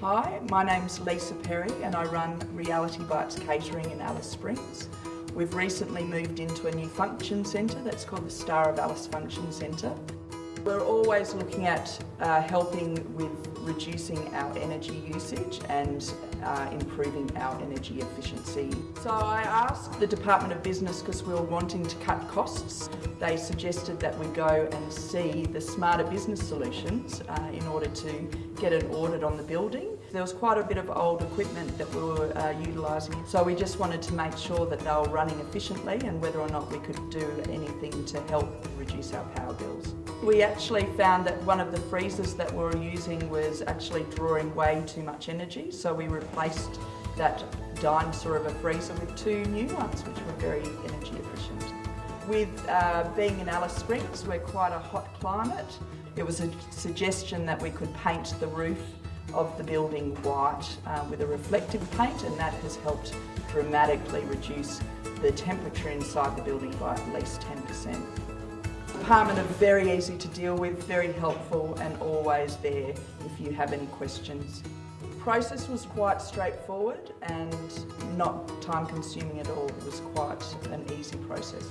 Hi, my name's Lisa Perry and I run Reality Bites Catering in Alice Springs. We've recently moved into a new function centre that's called the Star of Alice Function Centre. We're always looking at uh, helping with reducing our energy usage and uh, improving our energy efficiency. So I asked the Department of Business because we were wanting to cut costs. They suggested that we go and see the Smarter Business Solutions uh, in order to get an audit on the building. There was quite a bit of old equipment that we were uh, utilising so we just wanted to make sure that they were running efficiently and whether or not we could do anything to help reduce our power bills. We actually found that one of the freezers that we were using was actually drawing way too much energy so we replaced that dinosaur of a freezer with two new ones which were very energy efficient. With uh, being in Alice Springs, we're quite a hot climate. It was a suggestion that we could paint the roof of the building white uh, with a reflective paint and that has helped dramatically reduce the temperature inside the building by at least 10%. The department are very easy to deal with, very helpful and always there if you have any questions. The process was quite straightforward and not time consuming at all. It was quite an easy process.